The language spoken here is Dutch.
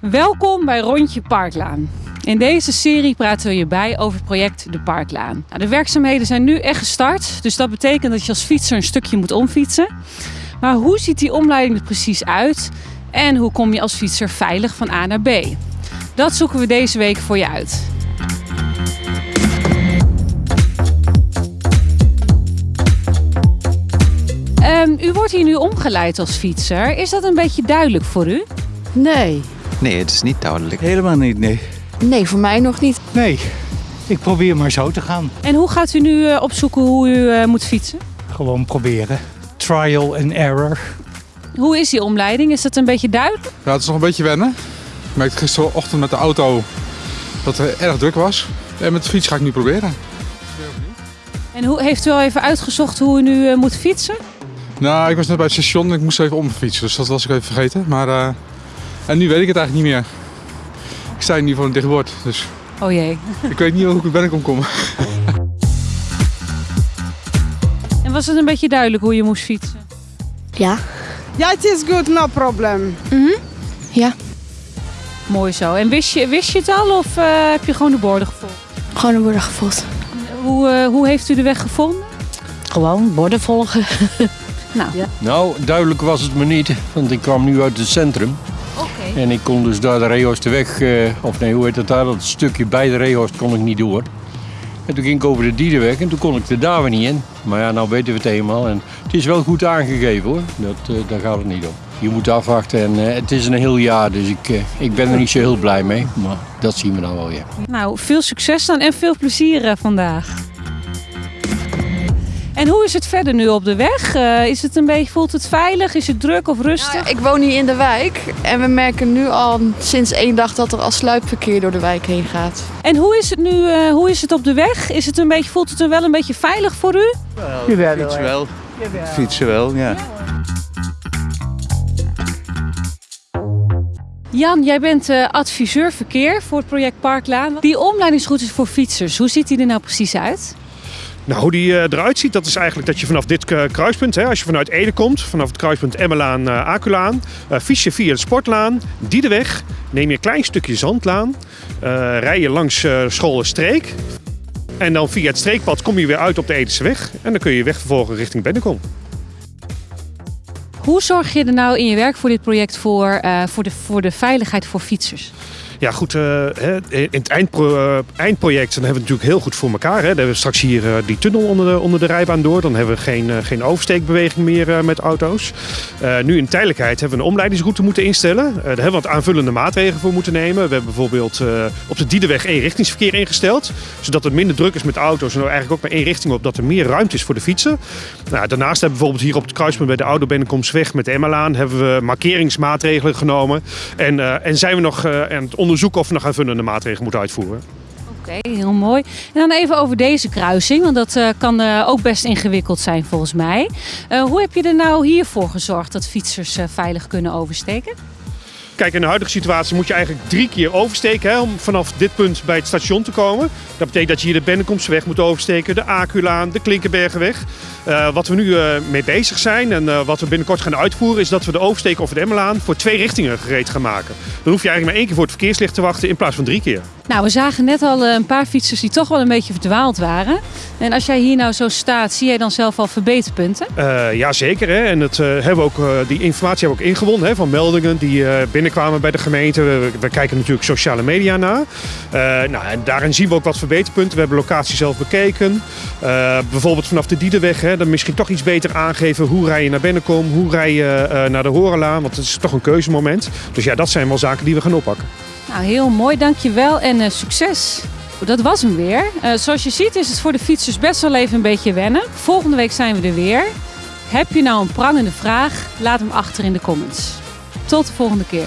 Welkom bij Rondje Parklaan. In deze serie praten we je bij over project De Parklaan. Nou, de werkzaamheden zijn nu echt gestart, dus dat betekent dat je als fietser een stukje moet omfietsen. Maar hoe ziet die omleiding er precies uit en hoe kom je als fietser veilig van A naar B? Dat zoeken we deze week voor je uit. Ehm, u wordt hier nu omgeleid als fietser. Is dat een beetje duidelijk voor u? Nee. Nee, het is niet duidelijk. Helemaal niet, nee. Nee, voor mij nog niet. Nee, ik probeer maar zo te gaan. En hoe gaat u nu eh, opzoeken hoe u eh, moet fietsen? Gewoon proberen. Trial and error. Hoe is die omleiding? Is dat een beetje duidelijk? Ja, het is nog een beetje wennen. Ik merkte gisterochtend met de auto dat het erg druk was. En met de fiets ga ik nu proberen. En hoe, heeft u al even uitgezocht hoe u nu eh, moet fietsen? Nou, ik was net bij het station en ik moest even omfietsen. Dus dat was ik even vergeten. Maar eh, en nu weet ik het eigenlijk niet meer. Ik sta nu voor een dicht bord. Dus Oh jee. ik weet niet hoe ik ben ik kom. En was het een beetje duidelijk hoe je moest fietsen? Ja. Yeah, it is good, no problem. Ja. Mooi zo. En wist je, wist je het al of eh, heb je gewoon de borden gevolgd? Gewoon een worden gevolgd. Hoe, eh, hoe heeft u de weg gevonden? Gewoon borden volgen. Nou, Nou, duidelijk was het me niet, want ik kwam nu uit het centrum. En ik kon dus daar de Reehorstweg, eh, of nee, hoe heet het daar, dat stukje bij de Reehorst kon ik niet door. En toen ging ik over de Diedenweg en toen kon ik er daar weer niet in. Maar ja, nou weten we het eenmaal. En het is wel goed aangegeven hoor, dat, eh, daar gaat het niet om. Je moet afwachten en eh, het is een heel jaar, dus ik, ik ben er niet zo heel blij mee. Maar dat zien we dan wel weer. Nou, veel succes dan en veel plezier vandaag. En hoe is het verder nu op de weg? Eh, is het een beetje, voelt het veilig? Is het druk of rustig? Ja, ik woon hier in de wijk en we merken nu al sinds één dag dat er al sluipverkeer door de wijk heen gaat. En hoe is het nu? eh, hoe is het op de weg? Is het een beetje, voelt het er wel een beetje veilig voor u? Fietsen wel. Fietsen wel, ja. Jan, jij bent eh, adviseur verkeer voor het project Parklaan. Die omleidingsroutes voor fietsers, hoe ziet die er nou precies uit? Nou, hoe die eh, eruit ziet, dat is eigenlijk dat je vanaf dit eh, kruispunt, hè, als je vanuit Ede komt, vanaf het kruispunt Emmelaan, uh, Aculaan, eh, fiets je via de Sportlaan, Diedeweg, neem je een klein stukje Zandlaan, eh, rij je langs eh Scholenstreek en dan via het streekpad kom je weer uit op de Edese weg en dan kun je je weg vervolgen richting Bennekom. Hoe zorg je er nou in je werk voor dit project voor, eh, voor, de, voor de veiligheid voor fietsers? Ja, goed. eh, hè, in het eh, eindproject dan hebben we het natuurlijk heel goed voor elkaar. Hè. Dan hebben we straks hier eh, die tunnel onder de, onder de rijbaan door. Dan hebben we geen, geen oversteekbeweging meer met auto's. Nu in tijdelijkheid hebben we een omleidingsroute moeten instellen. Daar hebben we wat aanvullende maatregelen voor moeten nemen. We hebben bijvoorbeeld op de Diedeweg eenrichtingsverkeer ingesteld. Zodat het minder druk is met auto's en eigenlijk ook maar één richting op. Dat er meer ruimte is voor de fietsen. Nou, daarnaast hebben we bijvoorbeeld hier op het kruispunt bij de Oude Bennekomstweg met de Emmelaan... hebben we markeringsmaatregelen genomen. En, en zijn we nog aan het onderzoeken of we nog aanvullende maatregelen moeten uitvoeren. Oké, heel mooi. En dan even over deze kruising, want dat eh, kan eh, ook best ingewikkeld zijn volgens mij. Eh, hoe heb je er nou hiervoor gezorgd dat fietsers veilig kunnen oversteken? Kijk, in de huidige situatie moet je eigenlijk drie keer oversteken hè, om vanaf dit punt bij het station te komen. Dat betekent dat je hier de Bennekomstweg moet oversteken, de Aculaan, de Klinkenbergenweg. Eh, wat we nu eh, mee bezig zijn en eh, wat we binnenkort gaan uitvoeren is dat we de oversteek over de Emmelaan voor twee richtingen gereed gaan maken. Dan hoef je eigenlijk maar één keer voor het verkeerslicht te wachten in plaats van drie keer. Nou, we zagen net al eh, een paar fietsers die toch wel een beetje verdwaald waren. En als jij hier nou zo staat, zie jij dan zelf al verbeterpunten? Eh ja, zeker. Hè. En het, eh, hebben we ook, die informatie hebben we ook ingewonnen hè, van meldingen die binnenkwamen bij de gemeente. We, we kijken natuurlijk sociale media na. Nou, en daarin zien we ook wat verbeterpunten. We hebben locatie zelf bekeken. Bijvoorbeeld vanaf de Diedenweg. Hè, dan misschien toch iets beter aangeven hoe rij je naar Bennekom, hoe rij je naar de Horenlaan. Want het is toch een keuzemoment. Dus ja, dat zijn wel zaken die we gaan oppakken. Nou, heel mooi, dankjewel en eh, succes. Dat was hem weer. Eh, zoals je ziet is het voor de fietsers best wel even een beetje wennen. Volgende week zijn we er weer. Heb je nou een prangende vraag? Laat hem achter in de comments. Tot de volgende keer.